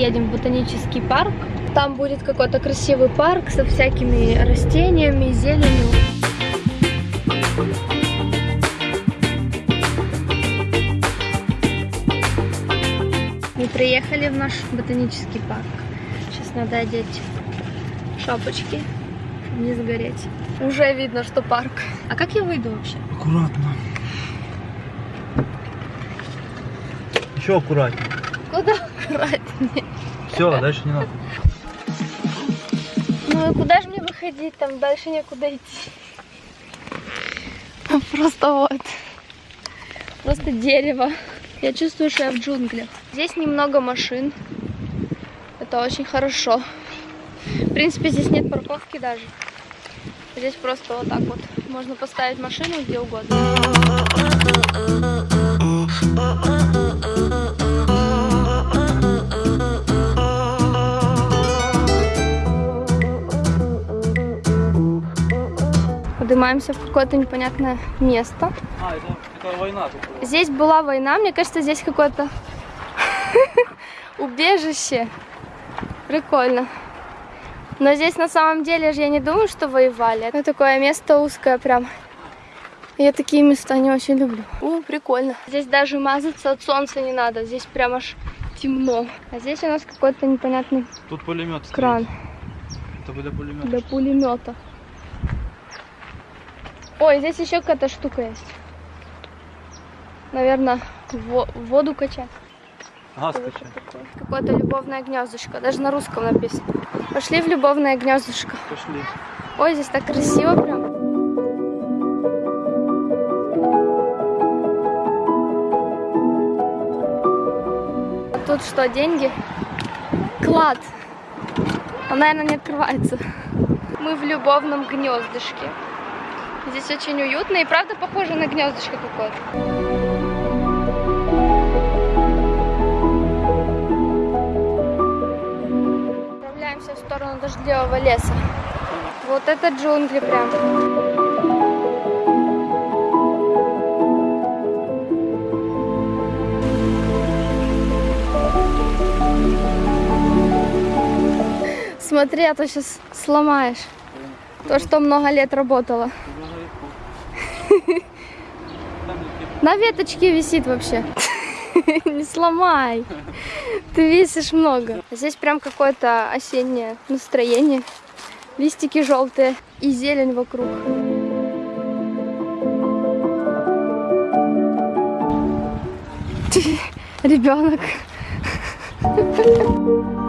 Едем в ботанический парк. Там будет какой-то красивый парк со всякими растениями, зеленью. Мы приехали в наш ботанический парк. Сейчас надо одеть шапочки, чтобы не сгореть. Уже видно, что парк. А как я выйду вообще? Аккуратно. Еще аккуратнее. Все, дальше не надо. Ну и куда же мне выходить? Там дальше некуда идти. Просто вот. Просто дерево. Я чувствую, что я в джунглях. Здесь немного машин. Это очень хорошо. В принципе, здесь нет парковки даже. Здесь просто вот так вот. Можно поставить машину где угодно. Поднимаемся в какое-то непонятное место. А, это, это война тут была. Здесь была война, мне кажется, здесь какое-то убежище. Прикольно. Но здесь на самом деле же я не думаю, что воевали. Это такое место узкое прям. Я такие места не очень люблю. У, прикольно. Здесь даже мазаться от солнца не надо. Здесь прям аж темно. А здесь у нас какой-то непонятный Тут пулемет кран Это для пулемета. для пулемета. Ой, здесь еще какая-то штука есть. Наверное, воду качать. Качай. такое? Какое-то любовное гнездышко. Даже на русском написано. Пошли в любовное гнездышко. Пошли. Ой, здесь так красиво прям. А тут что, деньги? Клад. Он, наверное, не открывается. Мы в любовном гнездышке. Здесь очень уютно и правда похоже на гнездышко какое-то. В сторону дождливого леса. Вот это джунгли прям. Смотри, а то сейчас сломаешь. То, что много лет работало. На веточке висит вообще. Не сломай. Ты весишь много. Здесь прям какое-то осеннее настроение. Листики желтые и зелень вокруг. Ребенок.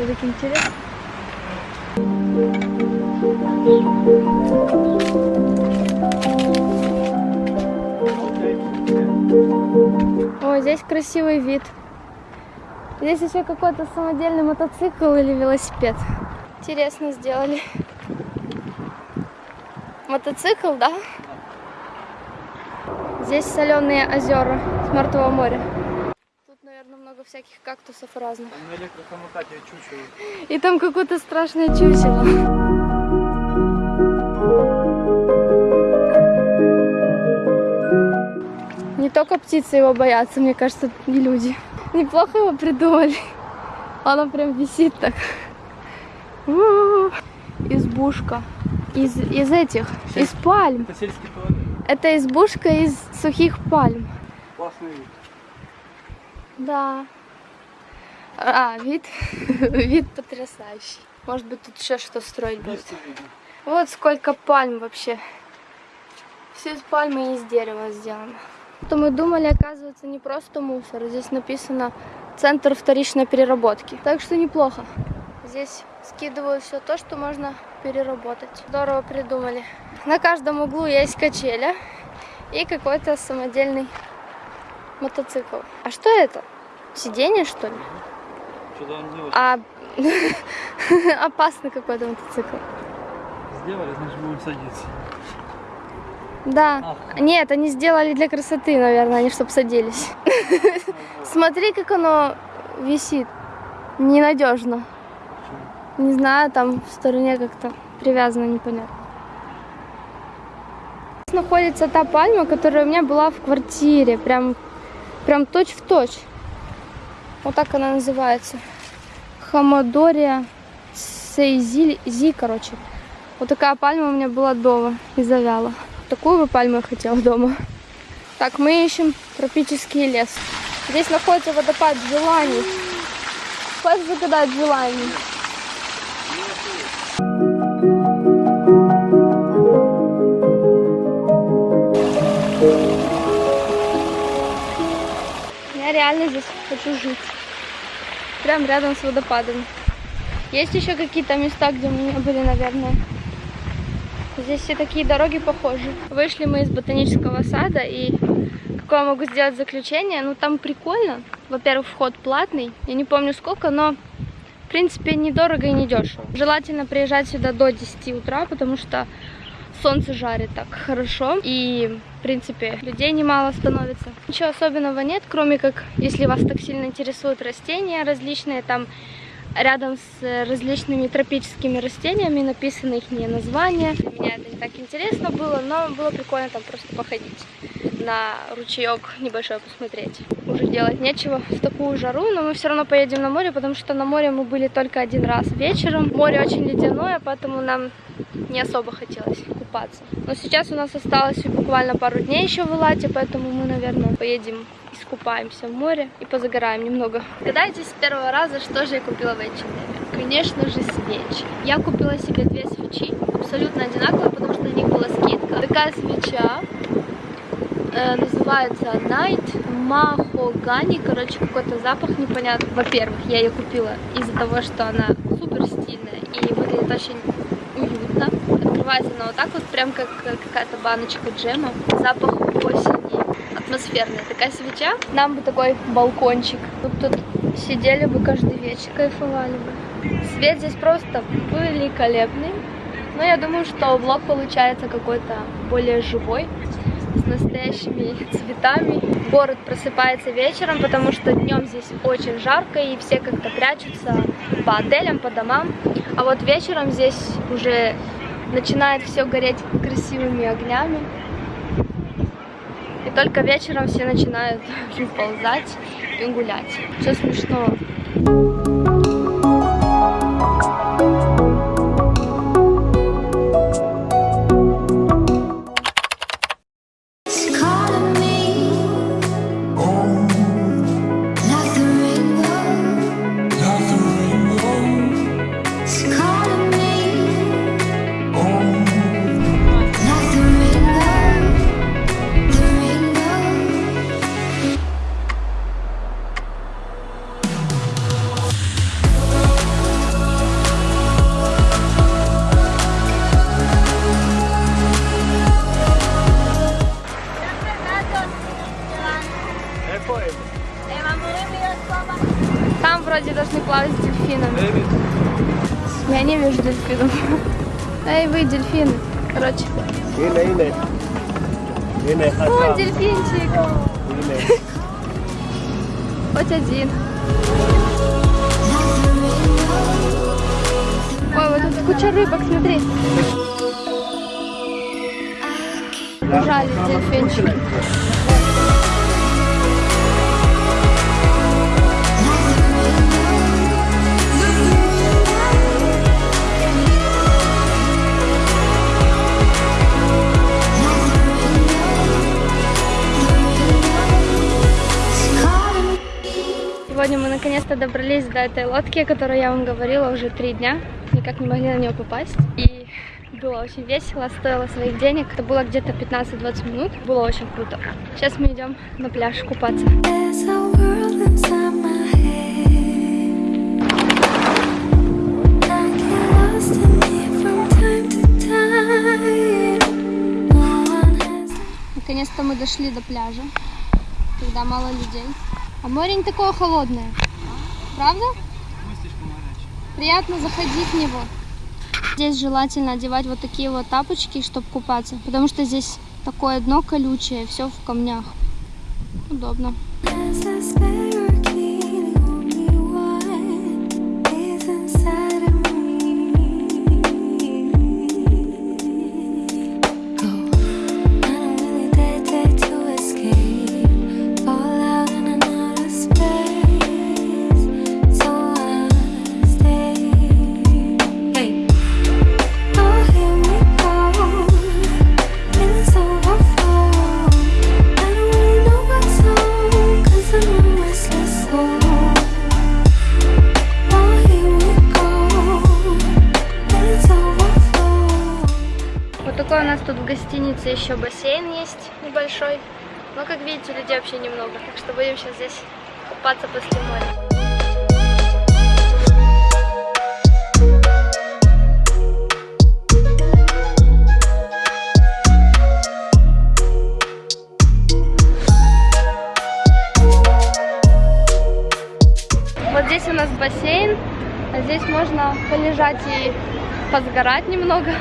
Так интересно? Ой, здесь красивый вид. Здесь еще какой-то самодельный мотоцикл или велосипед. Интересно сделали. Мотоцикл, да? Здесь соленые озера с Мертвого моря. Много всяких кактусов разных. Там на электросамокате чучело. И там какое-то страшное чучело. Не только птицы его боятся, мне кажется, и люди. Неплохо его придумали. Оно прям висит так. Избушка. Из, из этих, из пальм. Это. Это избушка из сухих пальм. Классный вид. Да. А, вид, вид потрясающий. Может быть, тут еще что строить будет. Вот сколько пальм вообще. Все из пальмы и из дерева сделано. То мы думали, оказывается, не просто мусор. Здесь написано Центр вторичной переработки. Так что неплохо. Здесь скидывают все то, что можно переработать. Здорово придумали. На каждом углу есть качеля и какой-то самодельный мотоцикл. А что это? Сиденье, что ли? Что-то он очень А опасный какой-то мотоцикл. сделали, значит будем садиться. Да. Нет, они сделали для красоты, наверное, они чтобы садились. Смотри, как оно висит. Ненадежно. Не знаю, там в стороне как-то привязано, непонятно. Здесь находится та пальма, которая у меня была в квартире. Прям, прям точь в точь. Вот так она называется. Хамадория Сейзи, Зи, короче. Вот такая пальма у меня была дома и завяла. Такую бы пальму я хотела дома. Так, мы ищем тропический лес. Здесь находится водопад желаний. Хочешь загадать желание? Я реально здесь хочу жить. Прям рядом с водопадом. Есть еще какие-то места, где мы не были, наверное. Здесь все такие дороги похожи. Вышли мы из ботанического сада и какое могу сделать заключение? Ну там прикольно. Во-первых, вход платный. Я не помню сколько, но в принципе недорого и недешево. Желательно приезжать сюда до 10 утра, потому что солнце жарит так хорошо. И в принципе людей немало становится. Ничего особенного нет, кроме как если вас так сильно интересуют растения различные, там рядом с различными тропическими растениями написаны их названия. Для меня это не так интересно было, но было прикольно там просто походить на ручеек небольшой посмотреть. Уже делать нечего в такую жару, но мы все равно поедем на море, потому что на море мы были только один раз вечером. Море очень ледяное, поэтому нам не особо хотелось купаться. Но сейчас у нас осталось буквально пару дней еще в Элате, поэтому мы, наверное, поедем искупаемся в море и позагораем немного. Гадайте с первого раза, что же я купила в H&M. Конечно же, свечи. Я купила себе две свечи, абсолютно одинаковые, потому что на них была скидка. Такая свеча э, называется Night Mahogany. Короче, какой-то запах непонятный. Во-первых, я ее купила из-за того, что она супер стильная и выглядит очень уютно. Она вот так вот, прям как какая-то баночка джема. Запах осени атмосферная такая свеча. Нам бы такой балкончик. Мы тут сидели бы каждый вечер, кайфовали бы. Свет здесь просто великолепный. Но я думаю, что влог получается какой-то более живой, с настоящими цветами. Город просыпается вечером, потому что днем здесь очень жарко, и все как-то прячутся по отелям, по домам. А вот вечером здесь уже начинает все гореть красивыми огнями. И только вечером все начинают ползать и гулять. Все смешно. Я не вижу дельфинов. Эй, вы, дельфины. Короче. Ine, О, дельфинчик. Хоть один. Ой, вот тут куча рыбок, смотри. Ужали дельфинчики. Сегодня мы наконец-то добрались до этой лодки, о которой я вам говорила уже три дня. Никак не могли на нее попасть. И было очень весело, стоило своих денег. Это было где-то 15-20 минут. Было очень круто. Сейчас мы идем на пляж купаться. Наконец-то мы дошли до пляжа, когда мало людей. А море не такое холодное. Правда? Приятно заходить в него. Здесь желательно одевать вот такие вот тапочки, чтобы купаться, потому что здесь Такое дно колючее, все в камнях. Удобно. Гостинице еще бассейн есть небольшой. Но, как видите, людей вообще немного. Так что будем сейчас здесь купаться после моря. Вот здесь у нас бассейн, а здесь можно полежать и позгорать немного.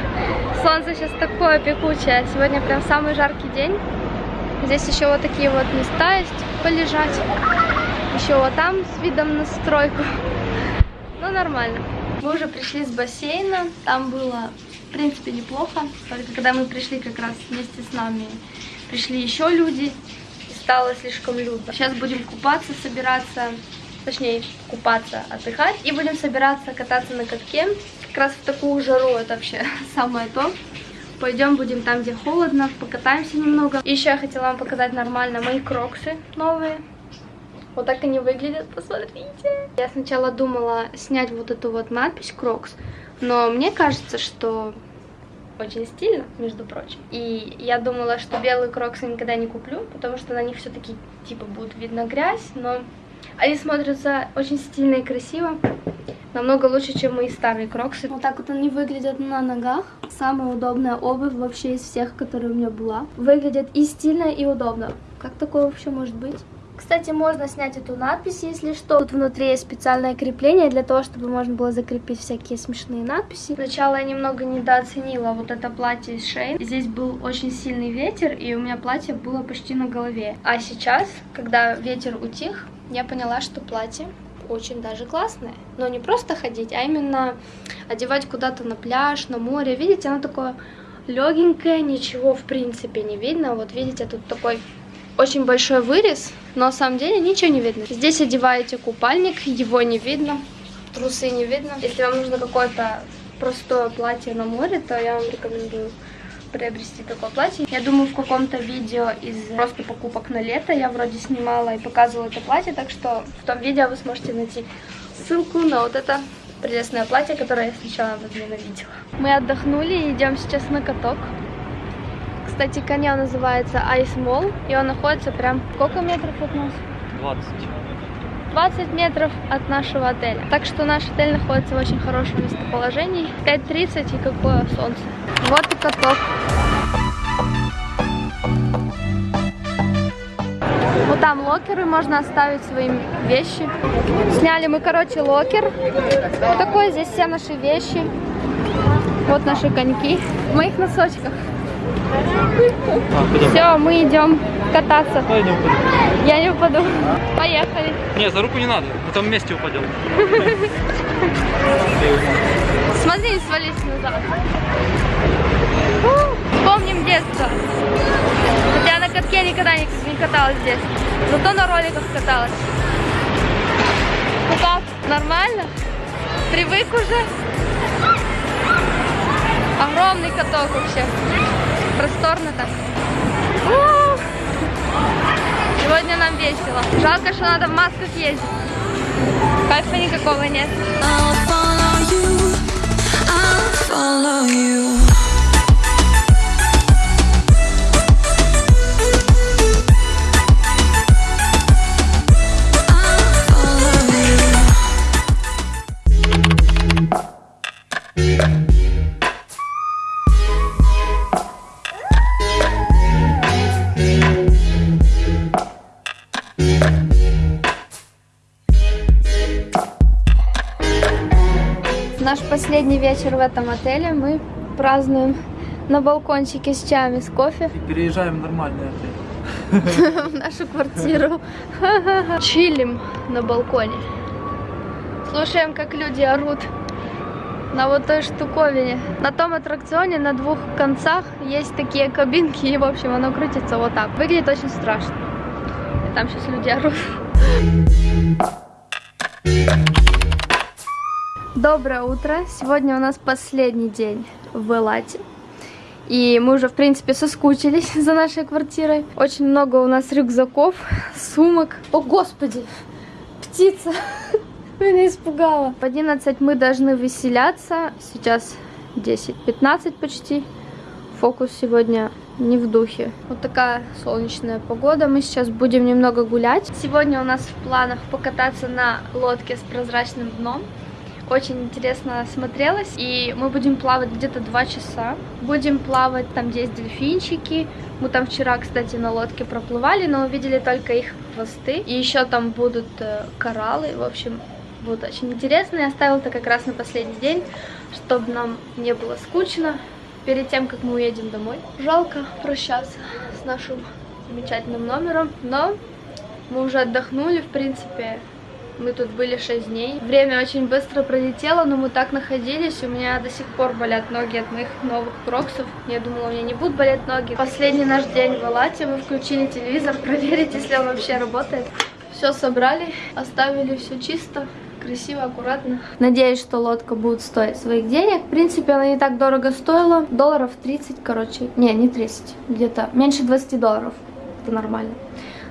Солнце сейчас такое пекучее, сегодня прям самый жаркий день. Здесь еще вот такие вот места есть полежать. Еще вот там с видом на стройку. Ну, нормально. Мы уже пришли с бассейна, там было, в принципе, неплохо. Только когда мы пришли как раз вместе с нами, пришли еще люди, и стало слишком людно. Сейчас будем купаться, собираться, точнее, купаться, отдыхать. И будем собираться кататься на катке. Как раз в такую жару это вообще самое то. Пойдем, будем там, где холодно, покатаемся немного. Еще я хотела вам показать нормально мои кроксы новые. Вот так они выглядят, посмотрите. Я сначала думала снять вот эту вот надпись Крокс, но мне кажется, что очень стильно, между прочим. И я думала, что белые кроксы никогда не куплю, потому что на них все-таки типа будет видно грязь, но они смотрятся очень стильно и красиво. Намного лучше, чем мои старые кроксы. Вот так вот они выглядят на ногах. Самая удобная обувь вообще из всех, которые у меня была. Выглядит и стильно, и удобно. Как такое вообще может быть? Кстати, можно снять эту надпись, если что. Тут внутри есть специальное крепление для того, чтобы можно было закрепить всякие смешные надписи. Сначала я немного недооценила вот это платье из Шейн. Здесь был очень сильный ветер, и у меня платье было почти на голове. А сейчас, когда ветер утих, я поняла, что платье очень даже классное. Но не просто ходить, а именно одевать куда-то на пляж, на море. Видите, оно такое легенькое, ничего в принципе не видно. Вот видите, тут такой очень большой вырез, но на самом деле ничего не видно. Здесь одеваете купальник, его не видно, трусы не видно. Если вам нужно какое-то простое платье на море, то я вам рекомендую приобрести такое платье. Я думаю, в каком-то видео из просто покупок на лето я вроде снимала и показывала это платье, так что в том видео вы сможете найти ссылку на вот это прелестное платье, которое я сначала возненавидела. Мы отдохнули и идем сейчас на каток. Кстати, коня называется Ice Mall, и он находится прям сколько метров от нас? 20. 20 метров от нашего отеля. Так что наш отель находится в очень хорошем местоположении. 5.30 и какое солнце. Вот и каток. Вот там locker ы, можно оставить свои вещи. Сняли мы, короче, locker. Такой, здесь все наши вещи. Вот наши коньки. В моих носочках. А? Все, мы идем кататься. Пойдем, пойдем. Я не упаду. Поехали. Не, за руку не надо, на том месте упадем. Смотри, не свались назад. Помним детство. Хотя на катке никогда не, не каталась здесь. Зато на роликах каталась. Ну как, нормально? Привык уже? Огромный каток вообще. Просторно так. У! Сегодня нам весело. Жалко, что надо в масках ездить. Кайфа никакого нет. I'll follow you. I'll follow you. Последний вечер в этом отеле мы празднуем на балкончике с чаями, с кофе И переезжаем в нормальный отель. в нашу квартиру. Чилим на балконе. Слушаем, как люди орут на вот той штуковине. На том аттракционе на двух концах есть такие кабинки, и, в общем, оно крутится вот так. Выглядит очень страшно. И там сейчас люди орут. Доброе утро! Сегодня у нас последний день в Элате. И мы уже, в принципе, соскучились за нашей квартирой. Очень много у нас рюкзаков, сумок. О, господи! Птица! Меня испугала. В 11 мы должны выселяться. Сейчас 10-15 почти. Фокус сегодня не в духе. Вот такая солнечная погода. Мы сейчас будем немного гулять. Сегодня у нас в планах покататься на лодке с прозрачным дном. Очень интересно смотрелось. И мы будем плавать где-то 2 часа. Будем плавать там, где есть дельфинчики. Мы там вчера, кстати, на лодке проплывали, но увидели только их хвосты. И еще там будут э, кораллы. В общем, будет очень интересно. Я оставила это как раз на последний день, чтобы нам не было скучно перед тем, как мы уедем домой. Жалко прощаться с нашим замечательным номером, но мы уже отдохнули, в принципе. Мы тут были 6 дней. Время очень быстро пролетело, но мы так находились. У меня до сих пор болят ноги от моих новых кроксов. Я думала, у меня не будут болеть ноги. Последний наш день в Алате. Мы включили телевизор, проверить, если он вообще работает. Все собрали, оставили все чисто красиво, аккуратно. Надеюсь, что лодка будет стоить своих денег. В принципе, она не так дорого стоила. Долларов 30, короче. Не, не 30. Где-то меньше 20 долларов. Это нормально.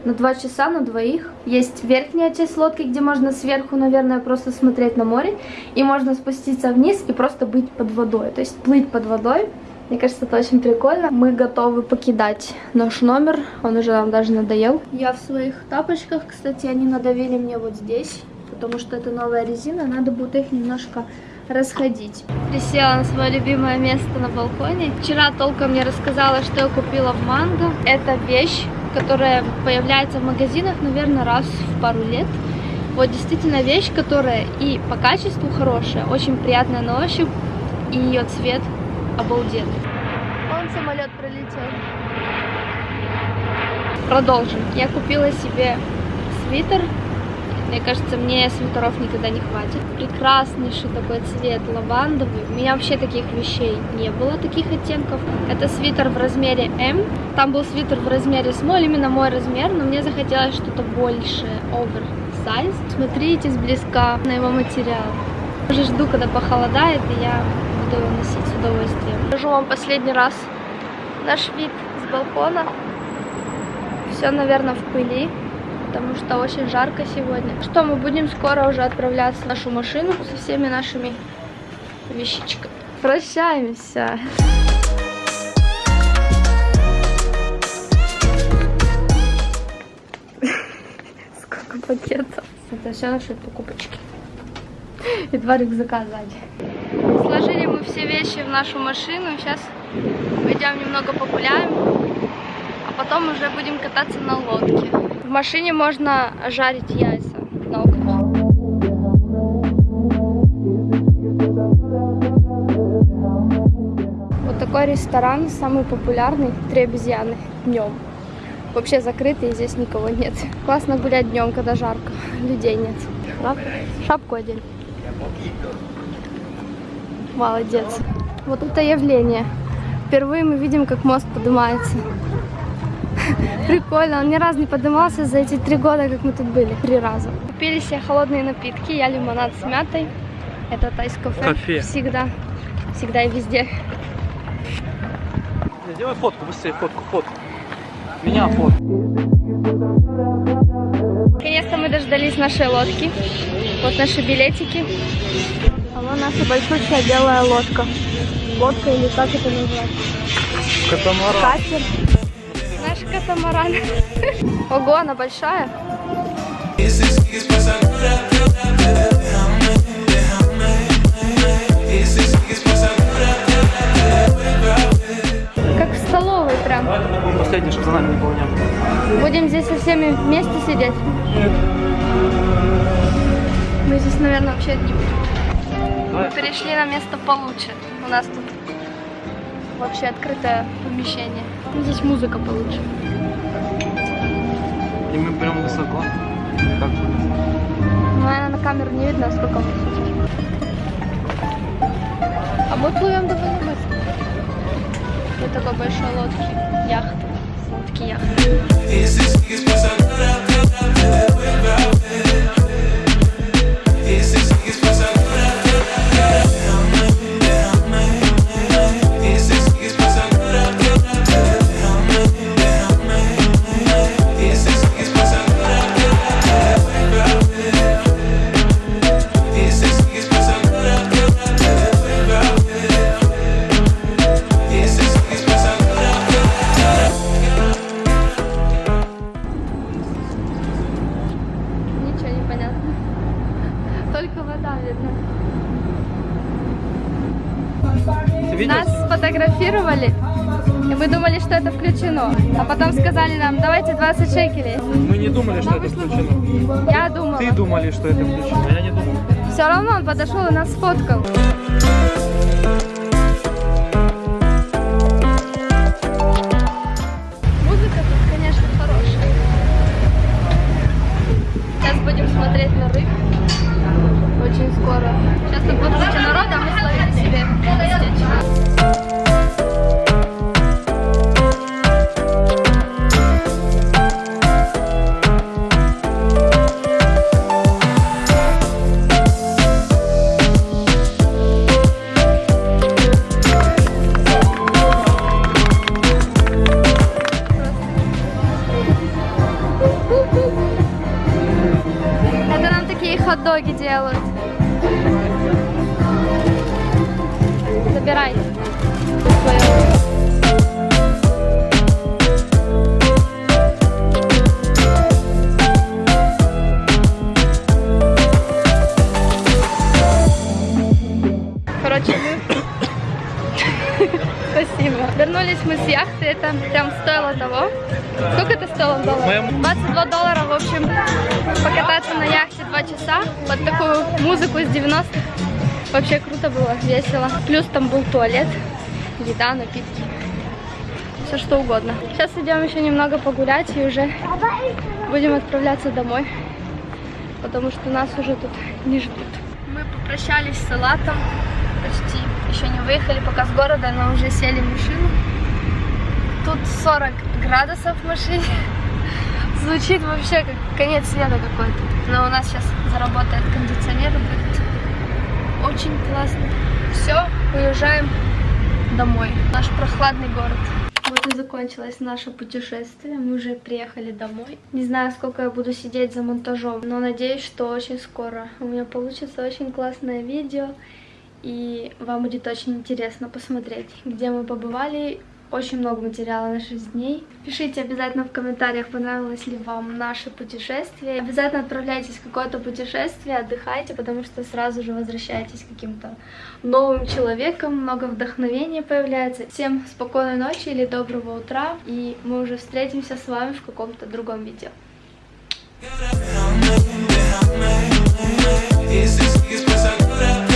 На 2 часа, на двоих. Есть верхняя часть лодки, где можно сверху, наверное, просто смотреть на море. И можно спуститься вниз и просто быть под водой. То есть плыть под водой. Мне кажется, это очень прикольно. Мы готовы покидать наш номер. Он уже нам даже надоел. Я в своих тапочках, кстати, они надавили мне вот здесь потому что это новая резина, надо будет их немножко расходить. Присела на свое любимое место на балконе. Вчера толком мне рассказала, что я купила в Манго. Это вещь, которая появляется в магазинах, наверное, раз в пару лет. Вот действительно вещь, которая и по качеству хорошая, очень приятная на ощупь, и ее цвет обалденный. Вон самолет пролетел. Продолжим. Я купила себе свитер мне кажется, мне свитеров никогда не хватит. Прекраснейший такой цвет лавандовый. У меня вообще таких вещей не было, таких оттенков. Это свитер в размере М. Там был свитер в размере small, именно мой размер, но мне захотелось что-то большее, oversize. Смотрите сблизка на его материал. Уже жду, когда похолодает, и я буду его носить с удовольствием. Покажу вам последний раз наш вид с балкона. Все, наверное, в пыли потому что очень жарко сегодня. Что, мы будем скоро уже отправляться в нашу машину со всеми нашими вещичками. Прощаемся. Сколько пакетов. Это все наши покупочки. И два рюкзака сзади. Сложили мы все вещи в нашу машину. Сейчас пойдем немного погуляем. А потом уже будем кататься на лодке. В машине можно жарить яйца на углях. Вот такой ресторан, самый популярный, три обезьяны днем. Вообще закрытый, здесь никого нет. Классно гулять днем, когда жарко, людей нет. Шап... Шапку одень. Молодец. Вот это явление. Впервые мы видим, как мост поднимается. Прикольно, он ни разу не поднимался за эти три года, как мы тут были. Три раза. Купили себе холодные напитки, я лимонад с мятой. Это тайс-кафе. Кофе. Всегда. Всегда и везде. Сделай фотку, быстрее фотку, фотку. Меня фотку. Наконец-то мы дождались нашей лодки. Вот наши билетики. А вон наша большущая белая лодка. Лодка или как это называется? Катамаран. Катер. Наш катамаран. Ого, она большая. Как в столовой прям. Последний, чтобы за нами не было. Будем здесь со всеми вместе сидеть? Мы здесь, наверное, вообще одни будем. Мы перешли на место получше. У нас тут вообще открытое помещение. Ну, Здесь музыка получше. И мы прям высоко. Ну, наверное, на камеру не видно, сколько высоти. А мы плывем довольно быстро. Вот такой большой лодки. Яхта. Лодки яхты. Сфотографировали, и мы думали, что это включено. А потом сказали нам, давайте 20 шекелей. Мы не думали, что это включено. Я думала. Ты думали, что это включено. Я не думал. Все равно он подошел и нас сфоткал. Мы с яхты, это прям стоило того. Сколько это стоило в долларах? Моему- 22 доллара, в общем, покататься на яхте 2 часа под такую музыку из 90-х. Вообще круто было, весело. Плюс там был туалет, еда, напитки. Все что угодно. Сейчас идем еще немного погулять и уже будем отправляться домой. Потому что нас уже тут не ждут. Мы попрощались с Салатом. Почти еще не выехали пока с города, но уже сели в машину. Тут 40 градусов в машине. Звучит вообще как конец света какой-то. Но у нас сейчас заработает кондиционер, будет очень классно. Все, уезжаем домой. Наш прохладный город. Вот и закончилось наше путешествие. Мы уже приехали домой. Не знаю, сколько я буду сидеть за монтажом, но надеюсь, что очень скоро у меня получится очень классное видео. И вам будет очень интересно посмотреть, где мы побывали. Очень много материала на 6 дней. Пишите обязательно в комментариях, понравилось ли вам наше путешествие. Обязательно отправляйтесь в какое-то путешествие, отдыхайте, потому что сразу же возвращаетесь каким-то новым человеком. Много вдохновения появляется. Всем спокойной ночи или доброго утра. И мы уже встретимся с вами в каком-то другом видео. Is this place I could have